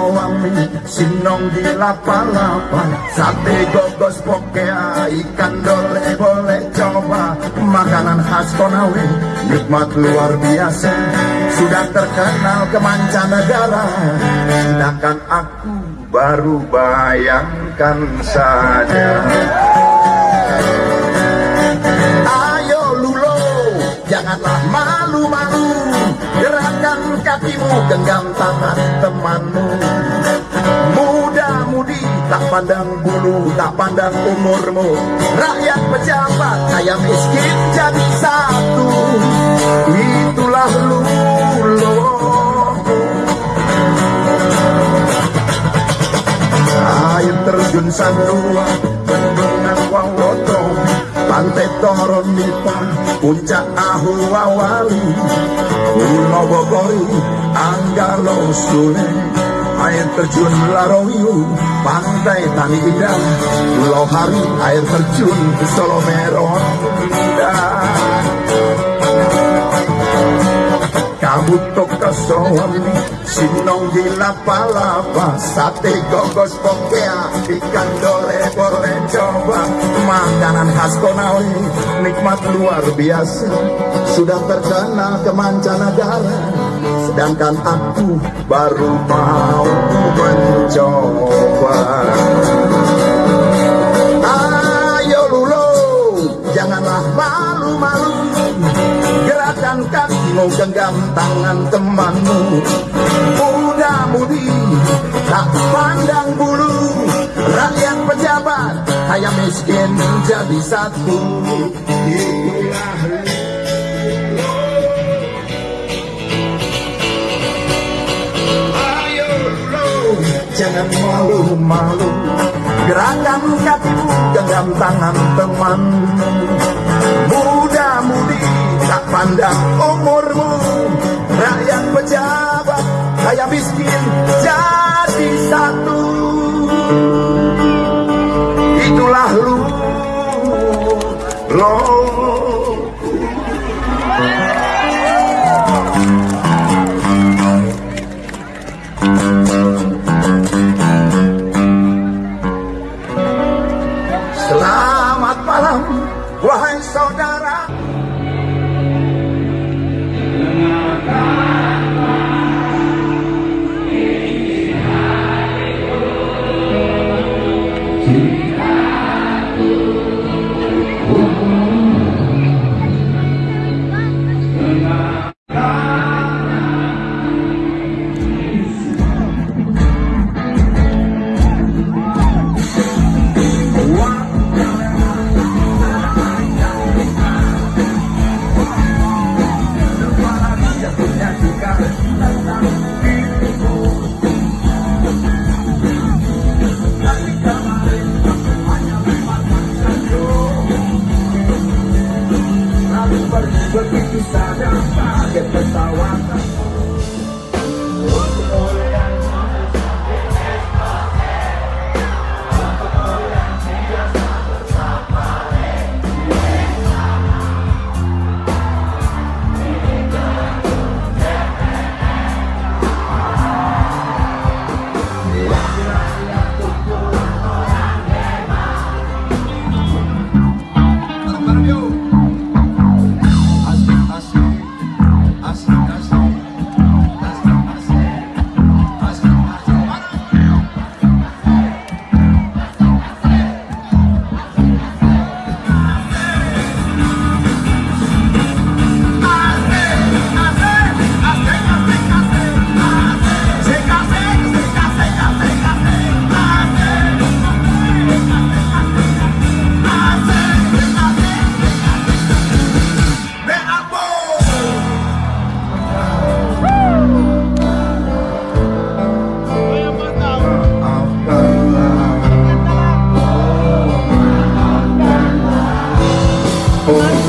kasoami sinong di lapa-lapa sate gogos pokea ikan dole boleh coba. Makanan khas Konawe nikmat luar biasa. Sudah terkenal ke mancanegara. Sedangkan aku baru bayangkan saja. Ayo lulo janganlah malu-malu. Gerakan kakimu genggam tangan temanmu tak pandang bulu tak pandang umurmu. Rakyat pejabat kaya miskin jadi satu. Itulah lulo air terjun Sandua bendungan Wawoto pantai Toron Nipa puncak Ahu Wawali. Pulau Bogori Anggalo Sule air terjun Larowiu pantai Tani Indah. Pulau Hari air terjun Solomeron Indah kamu tok kesowan sinong di lapa-lapa. Sate gogos pokea ikan dole boleh coba. Makanan khas Konawe nikmat luar biasa. Sudah terkenal ke mancanegara sedangkan aku baru mau mencoba. Ayo lulo janganlah malu-malu. Gerakan kakimu genggam tangan temanmu. Muda-mudi tak pandang bulu. Rakyat pejabat kaya miskin jadi satu jangan malu-malu. Gerakan kakimu, genggam tangan teman Muda-mudi, tak pandang umurmu. Rakyat pejabat, kaya miskin, jadi satu. Itulah lu, lo Begitu saja pakai pesawat Oh.